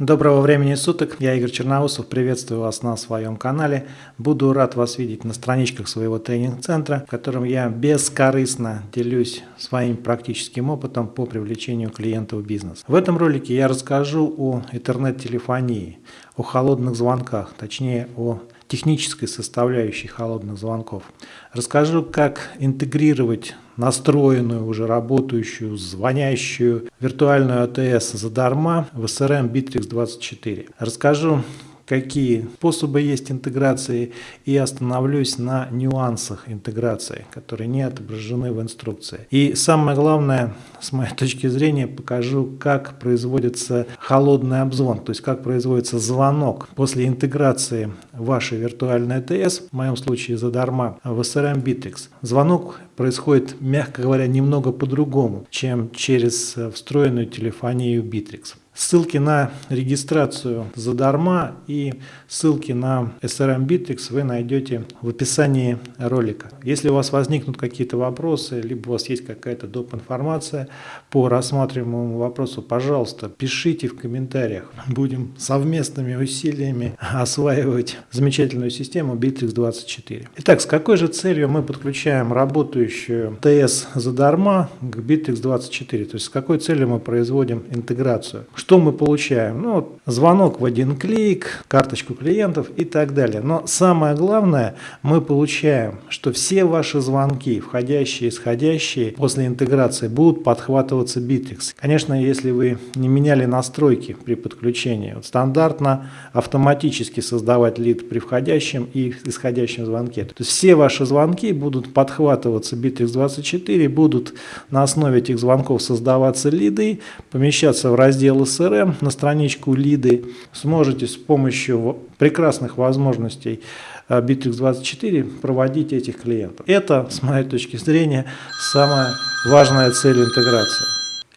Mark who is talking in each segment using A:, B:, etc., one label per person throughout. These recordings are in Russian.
A: Доброго времени суток, я Игорь Черноусов, приветствую вас на своем канале. Буду рад вас видеть на страничках своего тренинг-центра, в котором я бескорыстно делюсь своим практическим опытом по привлечению клиентов в бизнес. В этом ролике я расскажу о интернет-телефонии, о холодных звонках, точнее о технической составляющей холодных звонков. Расскажу, как интегрировать настроенную, уже работающую, звонящую виртуальную АТС задарма в SRM Bittrex 24. Расскажу, какие способы есть интеграции и остановлюсь на нюансах интеграции, которые не отображены в инструкции. И самое главное, с моей точки зрения, покажу, как производится холодный обзвон, то есть как производится звонок после интеграции вашей виртуальной АТС, в моем случае задарма, в SRM Bittrex. Звонок происходит, мягко говоря, немного по-другому, чем через встроенную телефонию Bittrex. Ссылки на регистрацию задарма и ссылки на SRM Bittrex вы найдете в описании ролика. Если у вас возникнут какие-то вопросы, либо у вас есть какая-то доп. информация по рассматриваемому вопросу, пожалуйста, пишите в комментариях. Будем совместными усилиями осваивать замечательную систему Bittrex 24. Итак, с какой же целью мы подключаем работающую ТС задарма к Bittrex 24? То есть с какой целью мы производим интеграцию? Что мы получаем? Ну, звонок в один клик, карточку клиентов и так далее. Но самое главное, мы получаем, что все ваши звонки, входящие и исходящие, после интеграции будут подхватываться Bittrex. Конечно, если вы не меняли настройки при подключении, вот стандартно автоматически создавать лид при входящем и исходящем звонке. То есть все ваши звонки будут подхватываться Bittrex 24, будут на основе этих звонков создаваться лиды, помещаться в раздел CRM на страничку лиды сможете с помощью прекрасных возможностей э, Bittrex24 проводить этих клиентов. Это, с моей точки зрения, самая важная цель интеграции.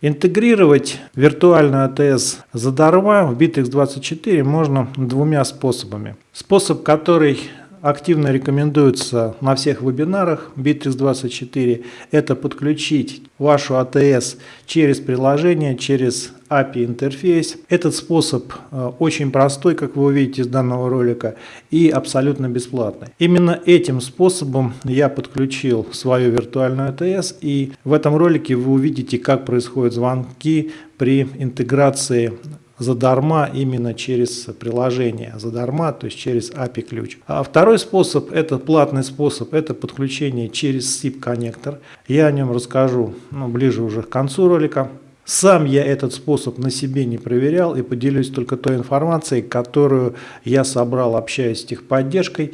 A: Интегрировать виртуальную АТС задарма в Bittrex24 можно двумя способами. Способ, который активно рекомендуется на всех вебинарах Bittrex24, это подключить вашу АТС через приложение, через API интерфейс. Этот способ э, очень простой, как вы увидите из данного ролика, и абсолютно бесплатный. Именно этим способом я подключил свою виртуальную АТС, и в этом ролике вы увидите, как происходят звонки при интеграции задарма именно через приложение задарма, то есть через API ключ. А второй способ, это платный способ, это подключение через SIP коннектор. Я о нем расскажу ну, ближе уже к концу ролика. Сам я этот способ на себе не проверял и поделюсь только той информацией, которую я собрал, общаясь с техподдержкой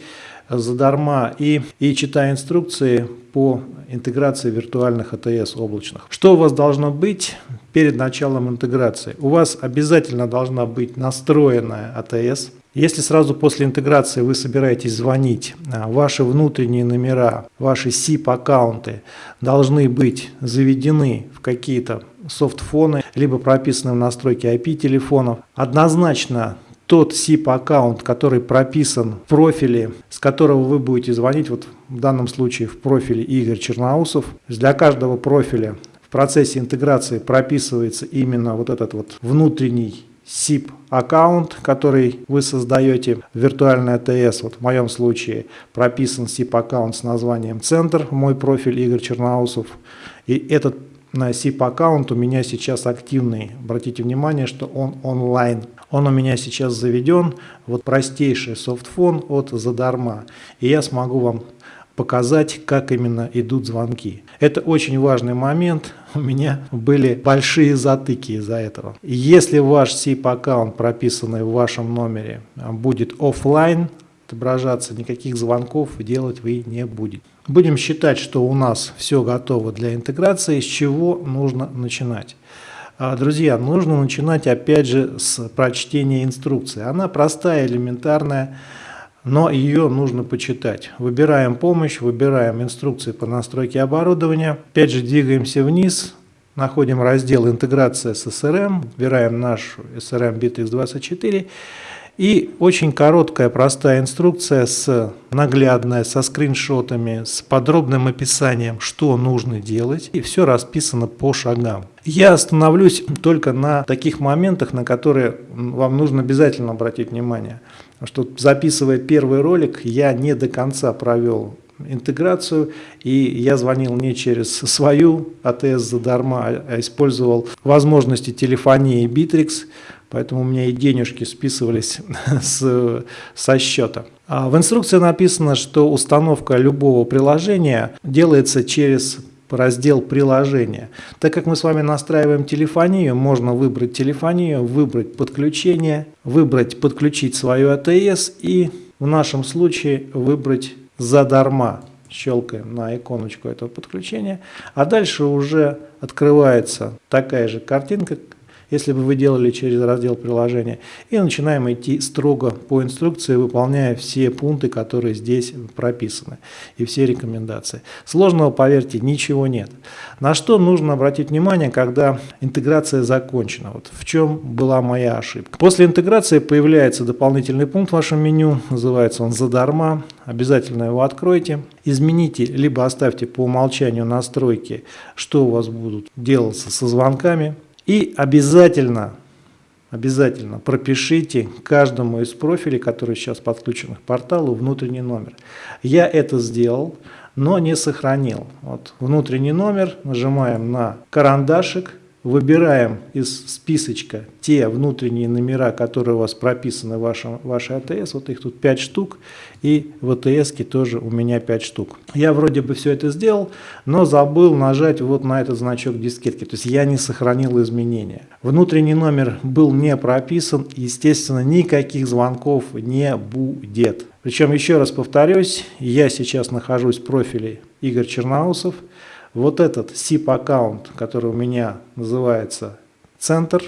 A: задарма и, и читая инструкции по интеграции виртуальных АТС облачных. Что у вас должно быть перед началом интеграции? У вас обязательно должна быть настроенная АТС. Если сразу после интеграции вы собираетесь звонить, а, ваши внутренние номера, ваши SIP-аккаунты должны быть заведены в какие-то софтфоны, либо прописаны в настройке IP-телефонов. Однозначно тот SIP-аккаунт, который прописан в профиле, с которого вы будете звонить, вот в данном случае в профиле Игорь Черноусов. Для каждого профиля процессе интеграции прописывается именно вот этот вот внутренний SIP аккаунт, который вы создаете в виртуальной АТС. Вот в моем случае прописан SIP аккаунт с названием Центр, мой профиль Игорь Черноусов. И этот SIP аккаунт у меня сейчас активный. Обратите внимание, что он онлайн. Он у меня сейчас заведен, вот простейший софтфон от задарма. И я смогу вам показать, как именно идут звонки. Это очень важный момент. У меня были большие затыки из-за этого. Если ваш SIP-аккаунт, прописанный в вашем номере, будет офлайн отображаться, никаких звонков делать вы не будете. Будем считать, что у нас все готово для интеграции. С чего нужно начинать? А, друзья, нужно начинать опять же с прочтения инструкции. Она простая, элементарная, но ее нужно почитать. Выбираем помощь, выбираем инструкции по настройке оборудования. Опять же двигаемся вниз, находим раздел «Интеграция с SRM», выбираем нашу SRM Bittrex 24 И очень короткая, простая инструкция с наглядная, со скриншотами, с подробным описанием, что нужно делать. И все расписано по шагам. Я остановлюсь только на таких моментах, на которые вам нужно обязательно обратить внимание. Что записывая первый ролик, я не до конца провел интеграцию, и я звонил не через свою АТС задарма, а использовал возможности телефонии Bittrex, поэтому у меня и денежки списывались с, со счета. А в инструкции написано, что установка любого приложения делается через раздел приложения. Так как мы с вами настраиваем телефонию, можно выбрать телефонию, выбрать подключение, выбрать подключить свою АТС и в нашем случае выбрать задарма. Щелкаем на иконочку этого подключения. А дальше уже открывается такая же картинка, если бы вы делали через раздел приложения. И начинаем идти строго по инструкции, выполняя все пункты, которые здесь прописаны, и все рекомендации. Сложного, поверьте, ничего нет. На что нужно обратить внимание, когда интеграция закончена? Вот в чем была моя ошибка. После интеграции появляется дополнительный пункт в вашем меню, называется он «Задарма». Обязательно его откройте. Измените, либо оставьте по умолчанию настройки, что у вас будут делаться со звонками. И обязательно, обязательно пропишите каждому из профилей, которые сейчас подключены к порталу, внутренний номер. Я это сделал, но не сохранил. Вот внутренний номер, нажимаем на карандашик, выбираем из списочка те внутренние номера, которые у вас прописаны в вашем, вашей АТС, вот их тут 5 штук, и в АТС тоже у меня 5 штук. Я вроде бы все это сделал, но забыл нажать вот на этот значок дискетки, то есть я не сохранил изменения. Внутренний номер был не прописан, естественно, никаких звонков не будет. Причем, еще раз повторюсь, я сейчас нахожусь в профиле Игорь Черноусов, вот этот SIP-аккаунт, который у меня называется «Центр»,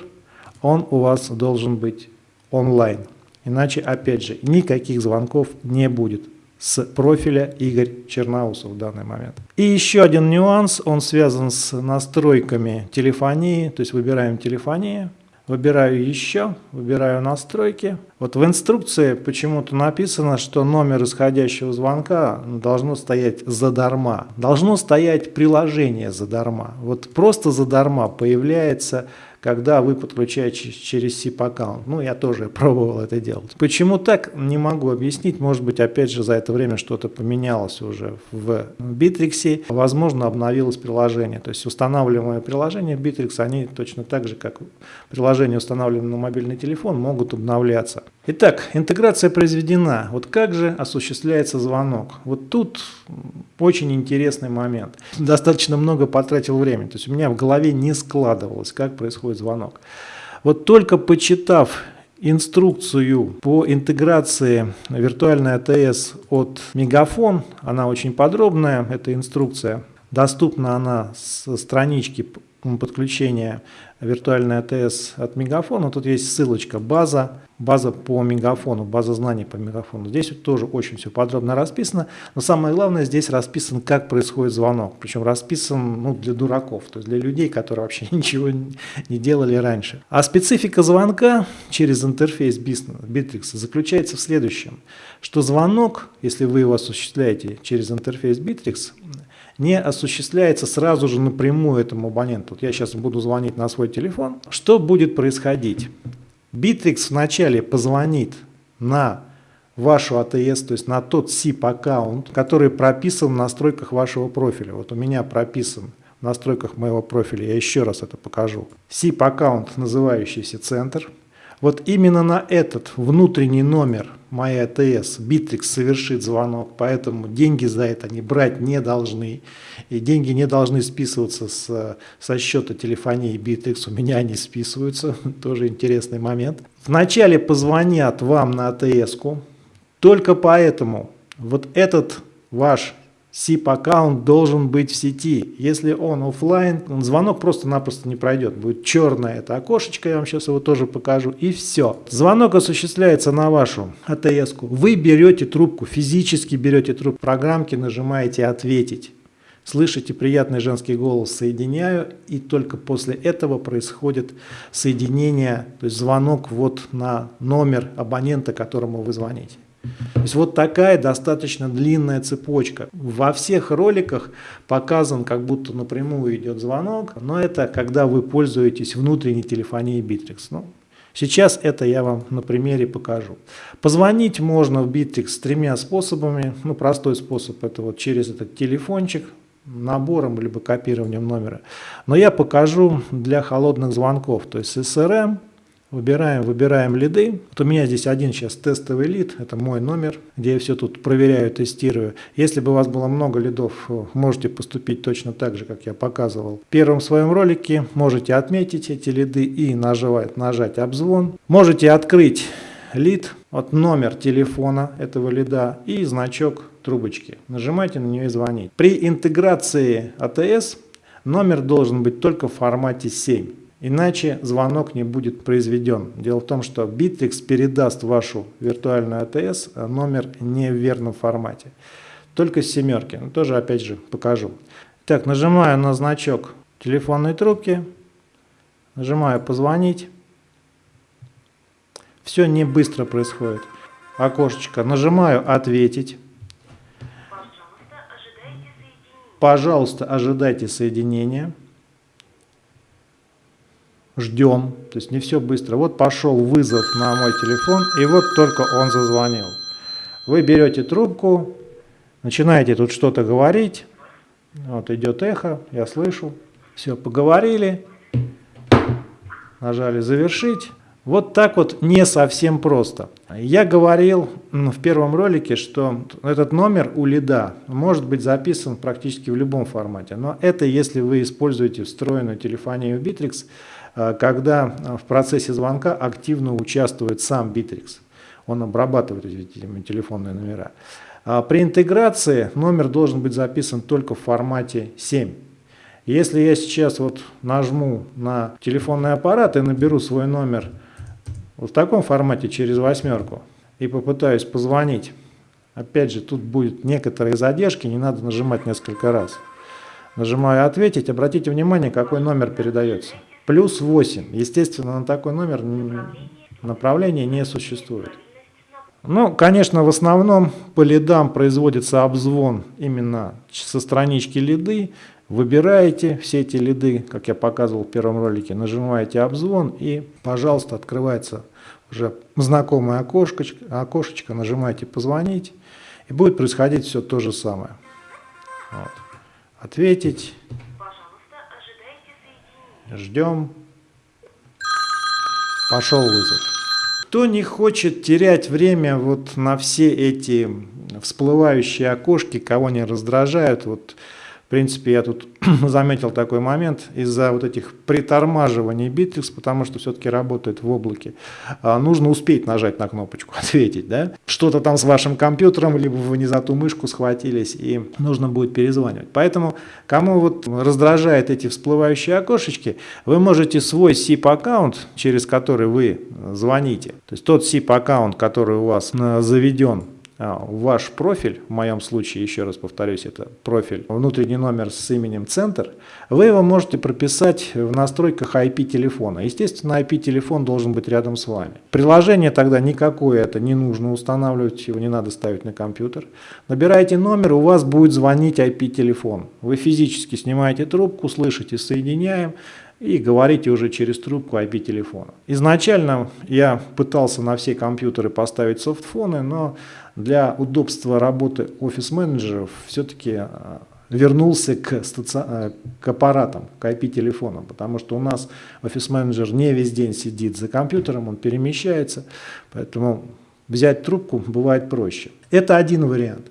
A: он у вас должен быть онлайн. Иначе, опять же, никаких звонков не будет с профиля Игорь Черноусов в данный момент. И еще один нюанс, он связан с настройками телефонии, то есть выбираем телефонию. Выбираю еще, выбираю настройки. Вот в инструкции почему-то написано, что номер исходящего звонка должно стоять задарма. Должно стоять приложение задарма. Вот просто задарма появляется когда вы подключаете через SIP-аккаунт. Ну, я тоже пробовал это делать. Почему так, не могу объяснить. Может быть, опять же, за это время что-то поменялось уже в Bittrex. Возможно, обновилось приложение. То есть устанавливаемые приложения Bittrex, они точно так же, как приложения, установленные на мобильный телефон, могут обновляться. Итак, интеграция произведена. Вот как же осуществляется звонок? Вот тут очень интересный момент. Достаточно много потратил времени. То есть у меня в голове не складывалось, как происходит звонок. Вот только почитав инструкцию по интеграции виртуальной АТС от Мегафон, она очень подробная, эта инструкция. Доступна она с странички подключения виртуальной АТС от Мегафона. Тут есть ссылочка «База» база по мегафону, база знаний по мегафону. Здесь тоже очень все подробно расписано, но самое главное здесь расписан, как происходит звонок, причем расписан ну, для дураков, то есть для людей, которые вообще ничего не делали раньше. А специфика звонка через интерфейс Bittrex заключается в следующем, что звонок, если вы его осуществляете через интерфейс Bittrex, не осуществляется сразу же напрямую этому абоненту. Вот я сейчас буду звонить на свой телефон. Что будет происходить? Bittrex вначале позвонит на вашу АТС, то есть на тот SIP-аккаунт, который прописан в настройках вашего профиля. Вот у меня прописан в настройках моего профиля, я еще раз это покажу. SIP-аккаунт, называющийся «Центр». Вот именно на этот внутренний номер моей АТС Bittrex совершит звонок, поэтому деньги за это они брать не должны. И деньги не должны списываться с, со счета телефонии Bittrex, у меня они списываются, тоже интересный момент. Вначале позвонят вам на АТС-ку, только поэтому вот этот ваш SIP-аккаунт должен быть в сети. Если он офлайн, звонок просто-напросто не пройдет. Будет черное это окошечко, я вам сейчас его тоже покажу, и все. Звонок осуществляется на вашу АТС-ку. Вы берете трубку, физически берете трубку программки, нажимаете «Ответить». слышите приятный женский голос, соединяю, и только после этого происходит соединение, то есть звонок вот на номер абонента, которому вы звоните. То есть вот такая достаточно длинная цепочка. Во всех роликах показан, как будто напрямую идет звонок, но это когда вы пользуетесь внутренней телефонией Bittrex. Ну, сейчас это я вам на примере покажу. Позвонить можно в Bittrex с тремя способами. Ну, простой способ это вот через этот телефончик, набором либо копированием номера. Но я покажу для холодных звонков, то есть SRM, Выбираем, выбираем лиды. Вот у меня здесь один сейчас тестовый лид, это мой номер, где я все тут проверяю, тестирую. Если бы у вас было много лидов, можете поступить точно так же, как я показывал. В первом своем ролике можете отметить эти лиды и нажать, нажать обзвон. Можете открыть лид, вот номер телефона этого лида и значок трубочки. Нажимайте на нее и звоните. При интеграции АТС номер должен быть только в формате 7. Иначе звонок не будет произведен. Дело в том, что Bittrex передаст вашу виртуальную АТС а номер не в верном формате. Только с семерки. Ну, тоже опять же покажу. Так, нажимаю на значок телефонной трубки. Нажимаю «Позвонить». Все не быстро происходит. Окошечко. Нажимаю «Ответить». Пожалуйста, ожидайте соединения ждем, то есть не все быстро. Вот пошел вызов на мой телефон, и вот только он зазвонил. Вы берете трубку, начинаете тут что-то говорить, вот идет эхо, я слышу, все, поговорили, нажали завершить. Вот так вот не совсем просто. Я говорил в первом ролике, что этот номер у лида может быть записан практически в любом формате. Но это если вы используете встроенную телефонию Bittrex, когда в процессе звонка активно участвует сам Bittrex. Он обрабатывает эти телефонные номера. А при интеграции номер должен быть записан только в формате 7. Если я сейчас вот нажму на телефонный аппарат и наберу свой номер в таком формате через восьмерку и попытаюсь позвонить, опять же тут будет некоторые задержки, не надо нажимать несколько раз. Нажимаю «Ответить», обратите внимание, какой номер передается. Плюс 8. Естественно, на такой номер направления не существует. Ну, конечно, в основном по лидам производится обзвон именно со странички лиды. Выбираете все эти лиды, как я показывал в первом ролике, нажимаете обзвон и, пожалуйста, открывается уже знакомое окошечко, окошечко нажимаете «Позвонить» и будет происходить все то же самое. Вот. Ответить. Ждем. Пошел вызов. Кто не хочет терять время вот на все эти всплывающие окошки, кого не раздражают, вот в принципе, я тут заметил такой момент из-за вот этих притормаживаний Bittrex, потому что все-таки работает в облаке. А, нужно успеть нажать на кнопочку «Ответить». Да? Что-то там с вашим компьютером, либо вы не за ту мышку схватились, и нужно будет перезванивать. Поэтому, кому вот раздражает эти всплывающие окошечки, вы можете свой SIP-аккаунт, через который вы звоните, то есть тот SIP-аккаунт, который у вас э, заведен ваш профиль, в моем случае, еще раз повторюсь, это профиль, внутренний номер с именем «Центр», вы его можете прописать в настройках IP-телефона. Естественно, IP-телефон должен быть рядом с вами. Приложение тогда никакое это не нужно устанавливать, его не надо ставить на компьютер. Набираете номер, у вас будет звонить IP-телефон. Вы физически снимаете трубку, слышите «Соединяем», и говорите уже через трубку IP-телефона. Изначально я пытался на все компьютеры поставить софтфоны, но для удобства работы офис-менеджеров все-таки а, вернулся к, стаци... А, к аппаратам, к IP-телефонам, потому что у нас офис-менеджер не весь день сидит за компьютером, он перемещается, поэтому взять трубку бывает проще. Это один вариант.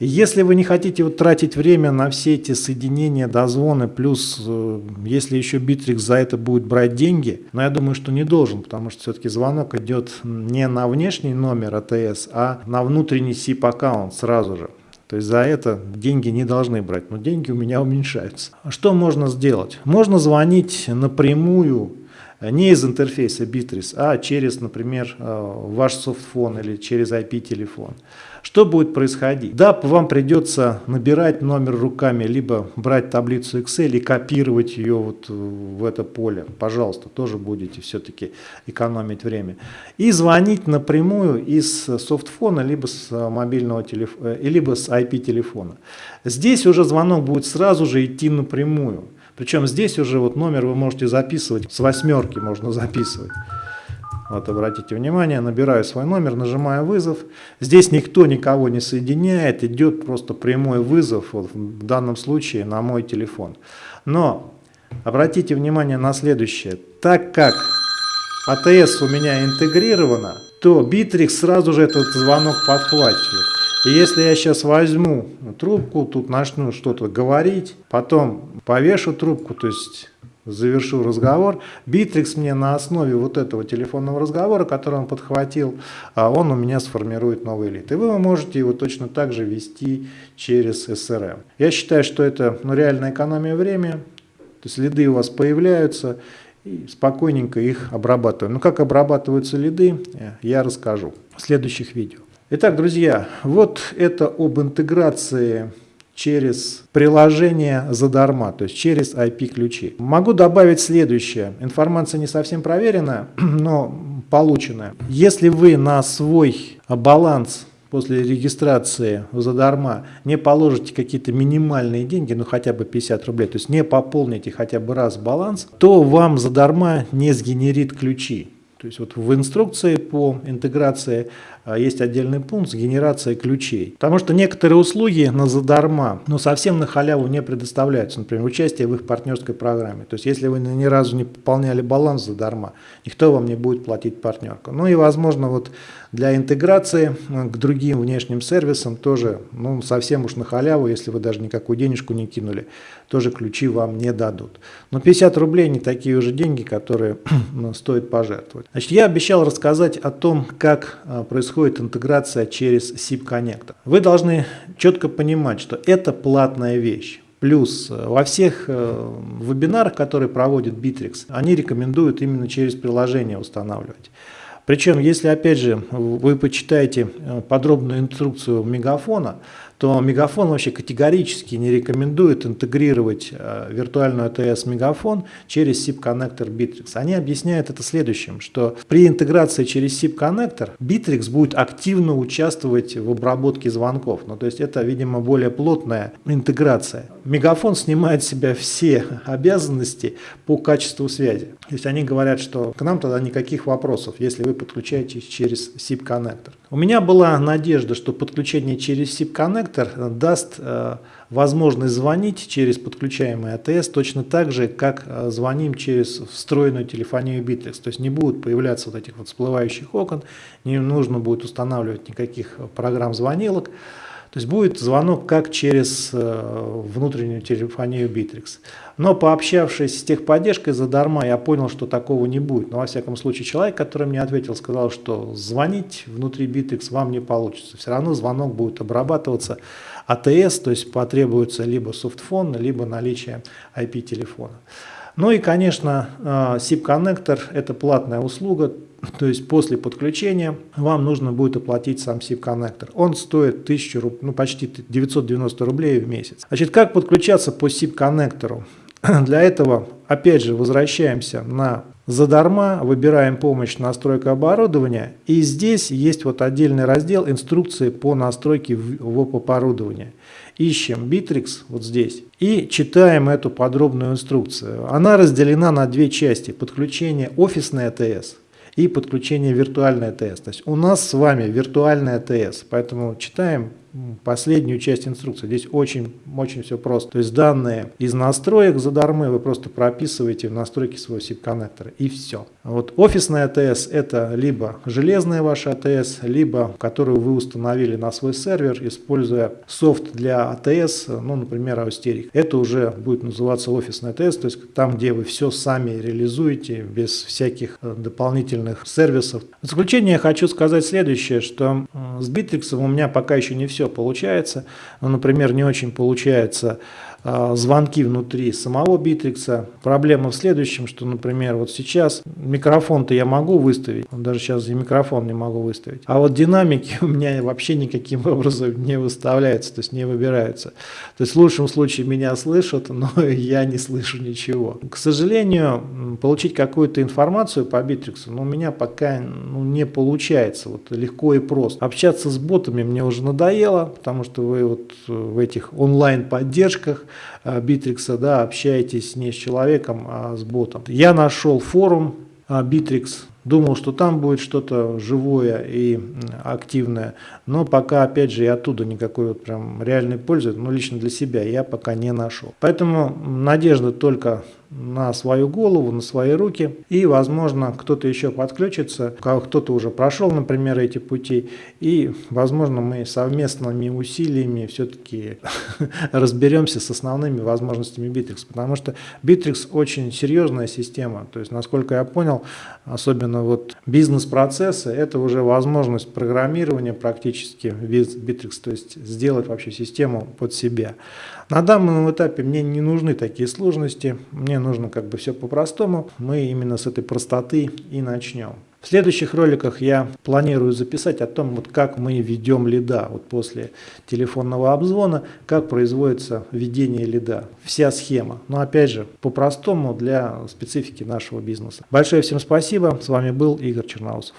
A: Если вы не хотите вот тратить время на все эти соединения, дозвоны, плюс э, если еще Bittrex за это будет брать деньги, но я думаю, что не должен, потому что все-таки звонок идет не на внешний номер АТС, а на внутренний SIP-аккаунт сразу же. То есть за это деньги не должны брать, но деньги у меня уменьшаются. Что можно сделать? Можно звонить напрямую не из интерфейса Bittrex, а через, например, э, ваш софтфон или через IP-телефон. Что будет происходить? Да, вам придется набирать номер руками, либо брать таблицу Excel и копировать ее вот в это поле. Пожалуйста, тоже будете все-таки экономить время. И звонить напрямую из софтфона, либо с мобильного телефона, э, либо с IP-телефона. Здесь уже звонок будет сразу же идти напрямую. Причем здесь уже вот номер вы можете записывать, с восьмерки можно записывать. Вот обратите внимание, набираю свой номер, нажимаю вызов. Здесь никто никого не соединяет, идет просто прямой вызов, вот в данном случае на мой телефон. Но обратите внимание на следующее. Так как АТС у меня интегрирована, то Bittrex сразу же этот звонок подхватывает. И если я сейчас возьму трубку, тут начну что-то говорить, потом повешу трубку, то есть завершу разговор. Битрикс мне на основе вот этого телефонного разговора, который он подхватил, а он у меня сформирует новый лид. И вы можете его точно так же вести через CRM. Я считаю, что это ну, реальная экономия времени. То есть лиды у вас появляются, и спокойненько их обрабатываем. Ну как обрабатываются лиды, я расскажу в следующих видео. Итак, друзья, вот это об интеграции через приложение задарма, то есть через IP-ключи. Могу добавить следующее. Информация не совсем проверенная, но полученная. Если вы на свой баланс после регистрации задарма не положите какие-то минимальные деньги, ну хотя бы 50 рублей, то есть не пополните хотя бы раз баланс, то вам задарма не сгенерит ключи. То есть вот в инструкции по интеграции есть отдельный пункт с генерацией ключей. Потому что некоторые услуги на задарма, но совсем на халяву не предоставляются. Например, участие в их партнерской программе. То есть если вы ни разу не пополняли баланс задарма, никто вам не будет платить партнерку. Ну и возможно вот для интеграции к другим внешним сервисам тоже ну, совсем уж на халяву, если вы даже никакую денежку не кинули, тоже ключи вам не дадут. Но 50 рублей не такие уже деньги, которые стоит пожертвовать. Значит, я обещал рассказать о том, как а, происходит интеграция через SIP коннектор. Вы должны четко понимать, что это платная вещь. Плюс э, во всех э, вебинарах, которые проводит Bittrex, они рекомендуют именно через приложение устанавливать. Причем, если опять же вы почитаете э, подробную инструкцию мегафона, то Мегафон вообще категорически не рекомендует интегрировать э, виртуальную АТС Мегафон через SIP-коннектор Bittrex. Они объясняют это следующим, что при интеграции через SIP-коннектор Bittrex будет активно участвовать в обработке звонков. Ну, то есть это, видимо, более плотная интеграция. Мегафон снимает с себя все обязанности по качеству связи. То есть они говорят, что к нам тогда никаких вопросов, если вы подключаетесь через SIP-коннектор. У меня была надежда, что подключение через SIP-коннектор даст э, возможность звонить через подключаемый АТС точно так же, как э, звоним через встроенную телефонию Bittrex. То есть не будут появляться вот этих вот всплывающих окон, не нужно будет устанавливать никаких программ звонилок. То есть будет звонок как через э, внутреннюю телефонию Bittrex. Но пообщавшись с техподдержкой задарма, я понял, что такого не будет. Но во всяком случае человек, который мне ответил, сказал, что звонить внутри Bittrex вам не получится. Все равно звонок будет обрабатываться АТС, то есть потребуется либо софтфон, либо наличие IP-телефона. Ну и, конечно, SIP-коннектор э, – это платная услуга, то есть после подключения вам нужно будет оплатить сам SIP-коннектор. Он стоит 1000, ну, почти 990 рублей в месяц. Значит, как подключаться по SIP-коннектору? Для этого, опять же, возвращаемся на задарма, выбираем помощь настройка оборудования. И здесь есть вот отдельный раздел инструкции по настройке ВОП-оборудования ищем Bittrex вот здесь и читаем эту подробную инструкцию. Она разделена на две части. Подключение офисной АТС и подключение виртуальной АТС. То есть у нас с вами виртуальная АТС, поэтому читаем последнюю часть инструкции. Здесь очень, очень все просто. То есть данные из настроек задармы вы просто прописываете в настройки своего SIP-коннектора и все. Вот офисная АТС это либо железная ваша АТС, либо которую вы установили на свой сервер, используя софт для АТС, ну, например, Austerix. Это уже будет называться офисная АТС, то есть там, где вы все сами реализуете без всяких э, дополнительных сервисов. В заключение я хочу сказать следующее, что с Bittrex у меня пока еще не все получается. Ну, например, не очень получается звонки внутри самого Битрикса. Проблема в следующем, что, например, вот сейчас микрофон-то я могу выставить, даже сейчас и микрофон не могу выставить, а вот динамики у меня вообще никаким образом не выставляются, то есть не выбираются. То есть в лучшем случае меня слышат, но я не слышу ничего. К сожалению, получить какую-то информацию по Битриксу, ну, у меня пока ну, не получается, вот легко и просто. Общаться с ботами мне уже надоело, потому что вы вот в этих онлайн-поддержках Битрикса, да, общаетесь не с человеком, а с ботом. Я нашел форум Bittrex, думал, что там будет что-то живое и активное, но пока, опять же, и оттуда никакой вот прям реальной пользы, ну, лично для себя я пока не нашел. Поэтому надежда только на свою голову, на свои руки. И, возможно, кто-то еще подключится, кто-то уже прошел, например, эти пути. И, возможно, мы совместными усилиями все-таки разберемся с основными возможностями Bittrex. Потому что Bittrex очень серьезная система. То есть, насколько я понял, особенно вот бизнес-процессы, это уже возможность программирования практически Bittrex. То есть, сделать вообще систему под себя. На данном этапе мне не нужны такие сложности, мне нужно как бы все по-простому. Мы именно с этой простоты и начнем. В следующих роликах я планирую записать о том, вот как мы ведем лида вот после телефонного обзвона, как производится введение лида, вся схема. Но опять же, по-простому для специфики нашего бизнеса. Большое всем спасибо, с вами был Игорь Черноусов.